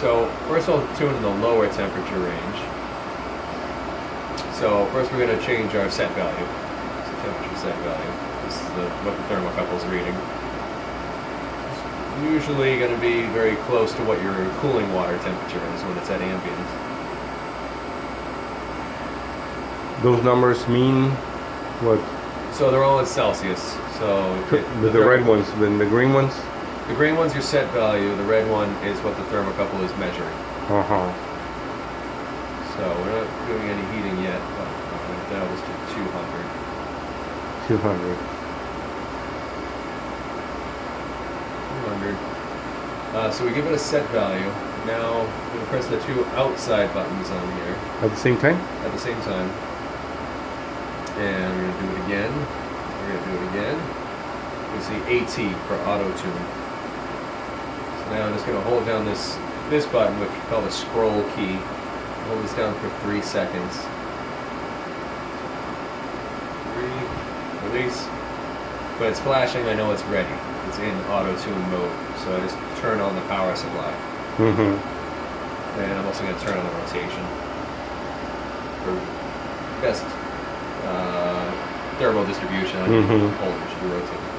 So first I'll tune in the lower temperature range. So first we're going to change our set value. So temperature set value. This is the, what the thermocouple is reading. It's usually going to be very close to what your cooling water temperature is when it's at ambient. Those numbers mean what? So they're all in Celsius. So it- The, the red ones, then the green ones? The green one's your set value. The red one is what the thermocouple is measuring. Uh huh. So we're not doing any heating yet, but uh, that was to 200. 200. 200. Uh, so we give it a set value. Now we're going to press the two outside buttons on here At the same time? at the same time. And we're going to do it again. We're going to do it again. You see AT for auto tune. Now I'm just going to hold down this this button, which is called the scroll key. Hold this down for three seconds. Three, release. But it's flashing, I know it's ready. It's in auto tune mode. So I just turn on the power supply. Mm-hmm. And I'm also going to turn on the rotation for best uh, thermal distribution. I hold it should be rotating.